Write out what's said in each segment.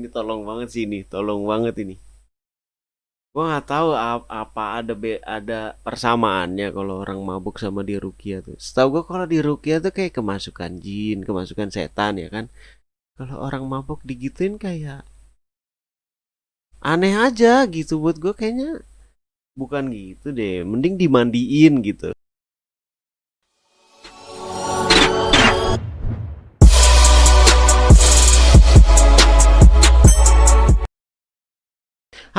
ini tolong banget sih ini tolong banget ini. Gua nggak tahu apa ada be ada persamaannya kalau orang mabuk sama di Rukia tuh. Setahu gua kalau di Rukia tuh kayak kemasukan jin kemasukan setan ya kan? Kalau orang mabuk digituin kayak aneh aja gitu buat gua kayaknya bukan gitu deh mending dimandiin gitu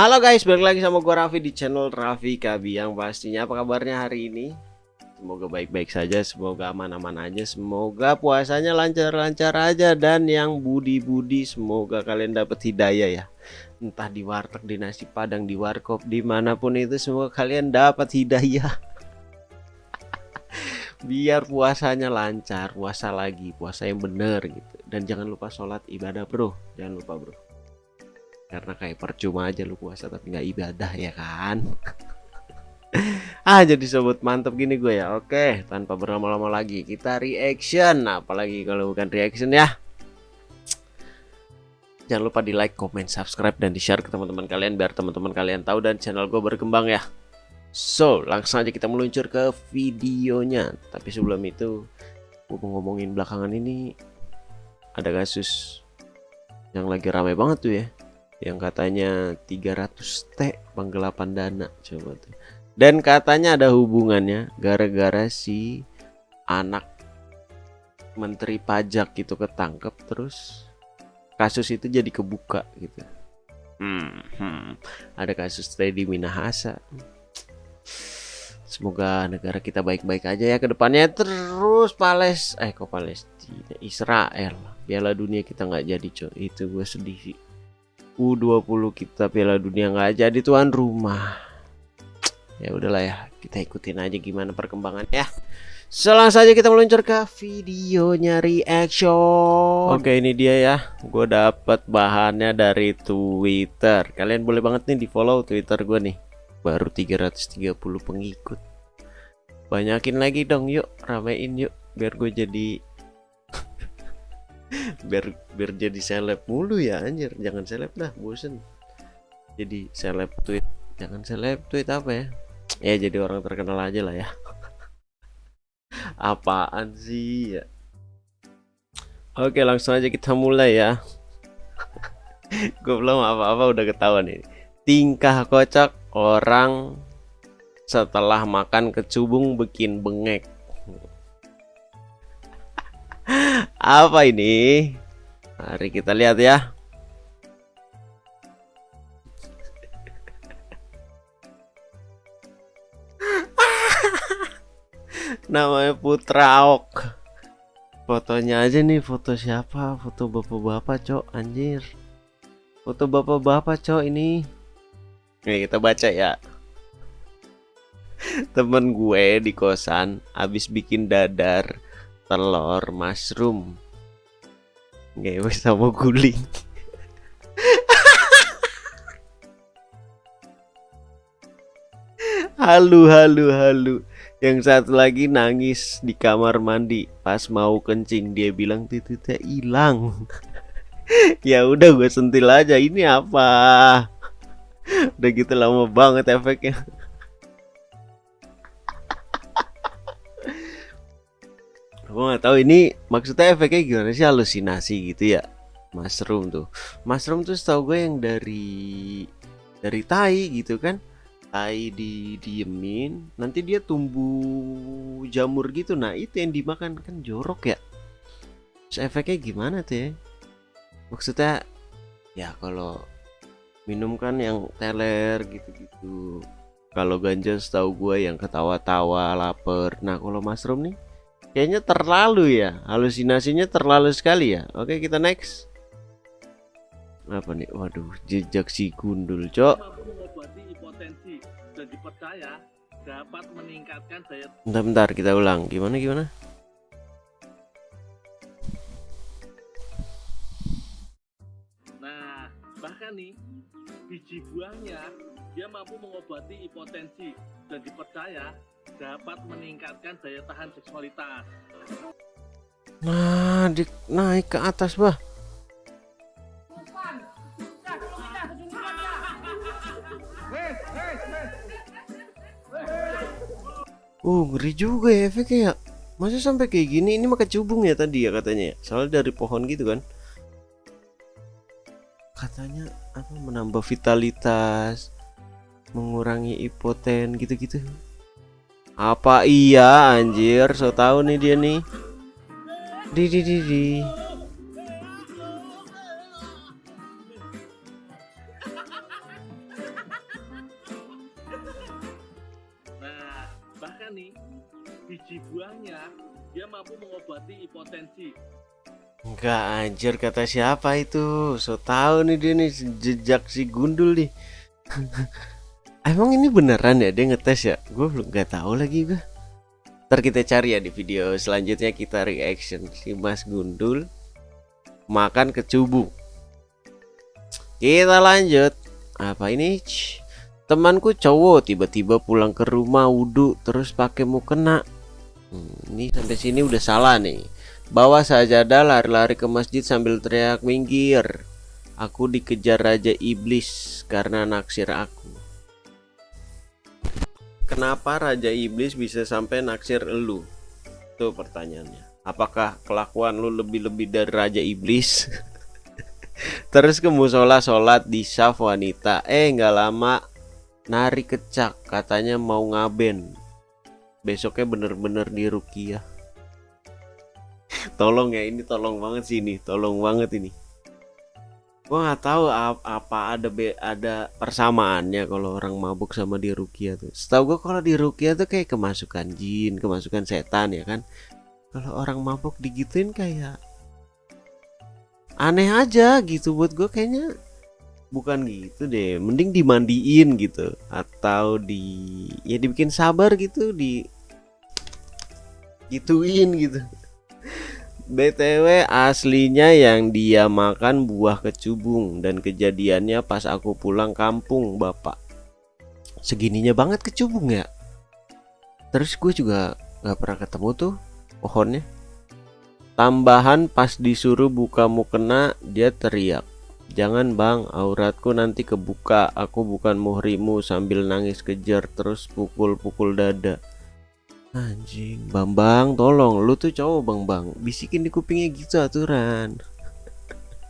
Halo guys, balik lagi sama gue Raffi di channel Raffi Kabi Yang pastinya. Apa kabarnya hari ini? Semoga baik-baik saja, semoga aman-aman aja Semoga puasanya lancar-lancar aja Dan yang budi-budi semoga kalian dapat hidayah ya. Entah di warteg, di nasi padang, di warkop, di mana pun itu Semoga kalian dapat hidayah. Biar puasanya lancar, puasa lagi, puasa yang bener gitu. Dan jangan lupa sholat ibadah bro, jangan lupa bro karena kayak percuma aja lu puasa tapi nggak ibadah ya kan? Ah jadi sobat mantep gini gue ya. Oke tanpa berlama-lama lagi kita reaction. Apalagi kalau bukan reaction ya. Jangan lupa di like comment subscribe dan di share ke teman-teman kalian biar teman-teman kalian tahu dan channel gue berkembang ya. So langsung aja kita meluncur ke videonya. Tapi sebelum itu gue mau ngomongin belakangan ini ada kasus yang lagi ramai banget tuh ya yang katanya 300 T penggelapan dana coba tuh. Dan katanya ada hubungannya gara-gara si anak menteri pajak itu ketangkep terus kasus itu jadi kebuka gitu. Hmm, hmm. ada kasus Teddy Minahasa. Semoga negara kita baik-baik aja ya ke depannya terus Pales eh kok Palestina? Israel. Piala dunia kita nggak jadi coy. Itu gue sedih sih U20 kita Piala Dunia nggak jadi tuan rumah. Ya udahlah ya, kita ikutin aja gimana perkembangannya. ya. Selangsung saja kita meluncur ke videonya reaction. Oke, ini dia ya. Gue dapat bahannya dari Twitter. Kalian boleh banget nih di-follow Twitter gue nih. Baru 330 pengikut. Banyakin lagi dong yuk, ramein yuk biar gue jadi biar biar jadi seleb mulu ya anjir. Jangan seleb dah bosen. Jadi seleb tweet. Jangan seleb tweet apa ya? Ya jadi orang terkenal aja lah ya. Apaan sih ya? Oke langsung aja kita mulai ya. Gue belum apa-apa udah ketahuan ini. Tingkah kocak orang setelah makan kecubung bikin bengek apa ini? Mari kita lihat ya. Namanya Putra Ok. Fotonya aja nih, foto siapa? Foto bapak-bapak, cok, anjir. Foto bapak-bapak, cok, ini. Nih, kita baca ya. Temen gue di kosan habis bikin dadar telur mushroom. Ngewe sama guling. Halu halu halu. Yang satu lagi nangis di kamar mandi. Pas mau kencing dia bilang titiknya hilang. Ya udah gue sentil aja. Ini apa? Udah gitu lama banget efeknya Aku nggak tahu ini maksudnya efeknya gimana sih? Halusinasi gitu ya? Mushroom tuh. Mushroom tuh setahu gue yang dari dari tai gitu kan? Tai di diemin nanti dia tumbuh jamur gitu. Nah itu yang dimakan. Kan jorok ya? Terus efeknya gimana tuh ya? Maksudnya ya kalau minum kan yang teler gitu-gitu. Kalau ganja setahu gue yang ketawa-tawa lapar. Nah kalau mushroom nih Kayaknya terlalu ya, halusinasinya terlalu sekali ya. Oke, kita next. Apa nih? Waduh, jejak si gundul, Cok. Bentar, bentar, kita ulang. Gimana gimana? Nah, bahkan nih biji buahnya dia mampu mengobati hipotensi dan dipercaya dapat meningkatkan daya tahan seksualitas. Nah, di, naik ke atas, Bah. Uh, ngeri juga ya efeknya ya. Masa sampai kayak gini? Ini mah cubung ya tadi ya katanya. Ya? Soalnya dari pohon gitu kan. Katanya apa menambah vitalitas, mengurangi hipoten gitu-gitu apa iya anjir? So tahu nih dia nih. Di di di di. Nah, bahkan nih biji buahnya dia mampu mengobati hipotensi. Enggak anjir kata siapa itu? So tahu nih dia nih jejak si gundul nih Emang ini beneran ya? Dia ngetes ya? Gue belum nggak tahu lagi gue Ntar kita cari ya di video selanjutnya kita reaction. Si Mas Gundul Makan kecubung. Kita lanjut. Apa ini? Temanku cowok tiba-tiba pulang ke rumah wudhu terus pakai mukena hmm, Ini sampai sini udah salah nih. Bawa sajadah lari-lari ke masjid sambil teriak minggir. Aku dikejar raja iblis karena naksir aku. Kenapa raja iblis bisa sampai naksir elu? Tuh pertanyaannya. Apakah kelakuan lu lebih-lebih dari raja iblis? Terus ke musola sholat di saf wanita. Eh nggak lama nari kecak katanya mau ngaben. Besoknya bener-bener di rukiah tolong ya ini tolong banget sih ini tolong banget ini gua nggak tahu apa ada be ada persamaannya kalau orang mabuk sama di rukia tuh. Setahu gua kalau di rukia tuh kayak kemasukan jin kemasukan setan ya kan? Kalau orang mabuk digituin kayak aneh aja gitu. Buat gua kayaknya bukan gitu deh. Mending dimandiin gitu atau di ya dibikin sabar gitu di gituin gitu BTW aslinya yang dia makan buah kecubung dan kejadiannya pas aku pulang kampung bapak. Segininya banget kecubung ya. Terus gue juga gak pernah ketemu tuh pohonnya. Tambahan pas disuruh buka mukena dia teriak Jangan bang auratku nanti kebuka. Aku bukan muhrimu. Sambil nangis kejar terus pukul-pukul dada Anjing, Bambang, tolong lu tuh cowok Bang Bang, bisikin di kupingnya gitu aturan.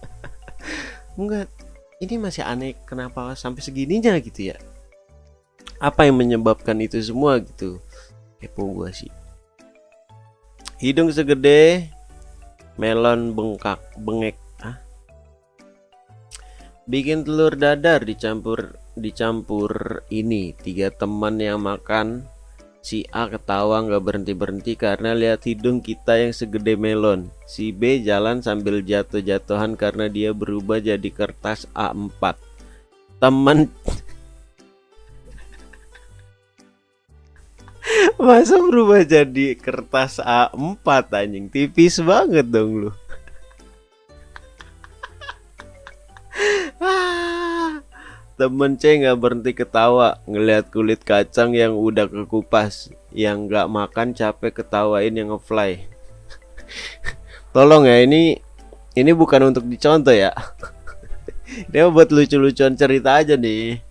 Enggak, ini masih aneh kenapa sampai segininya gitu ya. Apa yang menyebabkan itu semua gitu? Kepo gua sih. Hidung segede melon bengkak, bengek, ah. Bikin telur dadar dicampur dicampur ini tiga teman yang makan Si A ketawa nggak berhenti-berhenti karena lihat hidung kita yang segede melon. Si B jalan sambil jatuh-jatuhan karena dia berubah jadi kertas A4. Teman Masa berubah jadi kertas A4 anjing tipis banget dong lu. Temen C nggak berhenti ketawa ngelihat kulit kacang yang udah kekupas, yang nggak makan capek ketawain yang ngefly. Tolong ya ini ini bukan untuk dicontoh ya. Dia buat lucu-lucuan cerita aja nih.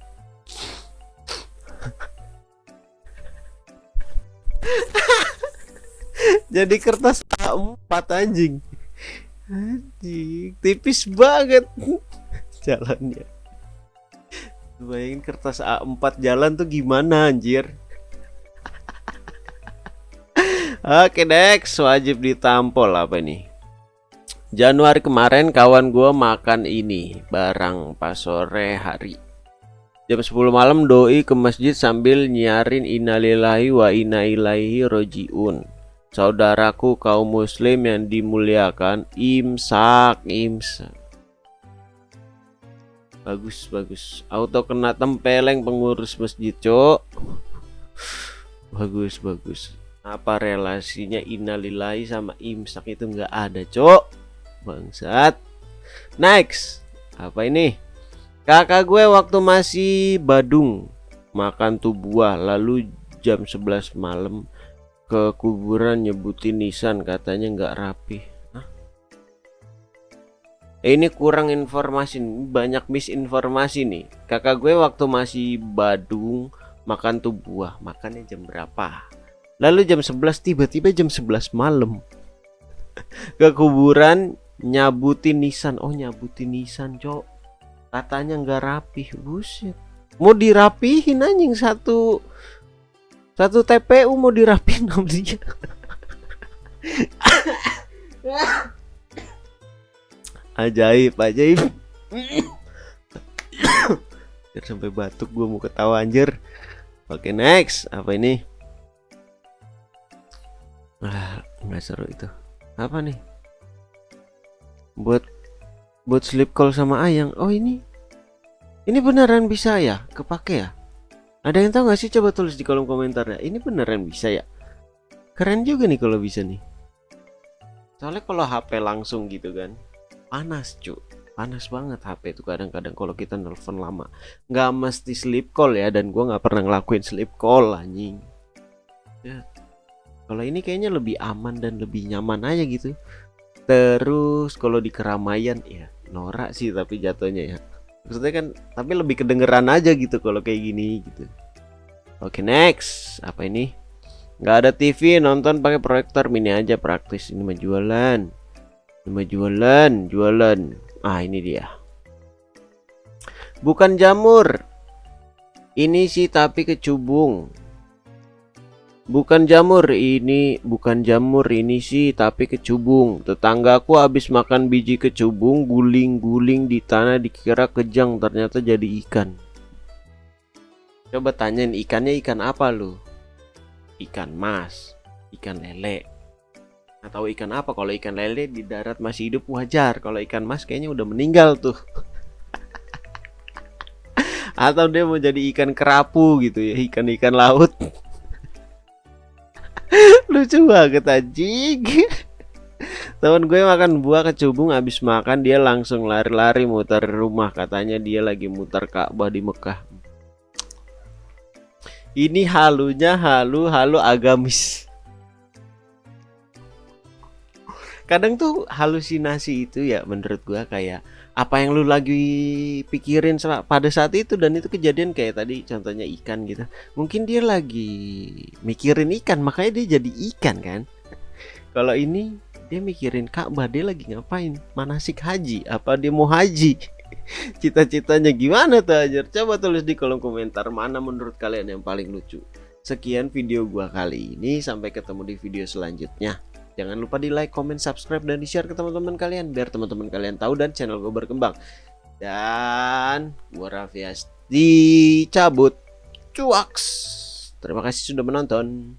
Jadi kertas A4 anjing. Anjing, tipis banget jalannya. Bayangin kertas A4 jalan tuh gimana anjir? Oke next wajib ditampol apa nih Januari kemarin kawan gue makan ini barang pas sore hari. Jam 10 malam doi ke masjid sambil nyiarin innalillahi wa inna ilaihi rojiun. Saudaraku kaum muslim yang dimuliakan imsak imsak bagus bagus. Auto kena tempeleng pengurus masjid cok bagus bagus. Apa relasinya innalillahi sama imsak itu nggak ada cok bangsat. Next. Apa ini? Kakak gue waktu masih Badung makan tuh buah lalu jam 11 malam ke kuburan nyebutin nisan katanya nggak rapi ini kurang informasi banyak misinformasi nih. Kakak gue waktu masih Badung makan tuh buah. Makannya jam berapa? Lalu jam 11 tiba-tiba jam 11 malam. Ke kuburan nyabutin nisan. Oh nyabutin nisan cok. Katanya nggak rapih. Buset. Mau dirapihin anjing satu satu TPU mau dirapihin sama dia ajaib ajaib. Biar sampai batuk gue mau ketawa anjir. Oke next. Apa ini? Ah nggak seru itu. Apa nih? Buat buat sleep call sama ayang. Oh ini ini beneran bisa ya? Kepake ya? Ada yang tahu nggak sih? Coba tulis di kolom komentar ya. Ini beneran bisa ya? Keren juga nih kalau bisa nih. Soalnya kalau HP langsung gitu kan panas cu. Panas banget HP itu kadang-kadang kalau kita nelfon lama. Nggak mesti sleep call ya dan gua nggak pernah ngelakuin sleep call anjing. Ya. kalau ini kayaknya lebih aman dan lebih nyaman aja gitu. Terus kalau di keramaian ya norak sih tapi jatuhnya ya. Maksudnya kan tapi lebih kedengeran aja gitu kalau kayak gini gitu. Oke next. Apa ini? Nggak ada TV nonton pakai proyektor. Mini aja praktis ini mah mah jualan jualan ah ini dia bukan jamur ini sih tapi kecubung Bukan jamur ini, bukan jamur ini sih, tapi kecubung. Tetanggaku habis makan biji kecubung, guling-guling di tanah dikira kejang, ternyata jadi ikan. Coba tanyain ikannya ikan apa lu? Ikan mas, ikan lele. Atau ikan apa? Kalau ikan lele di darat masih hidup wajar. Kalau ikan mas kayaknya udah meninggal tuh. Atau dia mau jadi ikan kerapu gitu ya, ikan-ikan laut lucu banget anjing teman gue makan buah kecubung habis makan dia langsung lari-lari muter rumah katanya dia lagi muter Ka'bah di Mekah ini halunya halu halu agamis kadang tuh halusinasi itu ya menurut gue kayak apa yang lu lagi pikirin pada saat itu dan itu kejadian kayak tadi contohnya ikan gitu. Mungkin dia lagi mikirin ikan makanya dia jadi ikan kan. Kalau ini dia mikirin Ka'bah dia lagi ngapain? Manasik haji? Apa dia mau haji? Cita-citanya gimana tuh aja coba tulis di kolom komentar mana menurut kalian yang paling lucu. Sekian video gua kali ini sampai ketemu di video selanjutnya Jangan lupa di like, comment, subscribe, dan di share ke teman-teman kalian biar teman-teman kalian tahu dan channel gue berkembang. Dan gue Raffi dicabut. Cuaks. Terima kasih sudah menonton.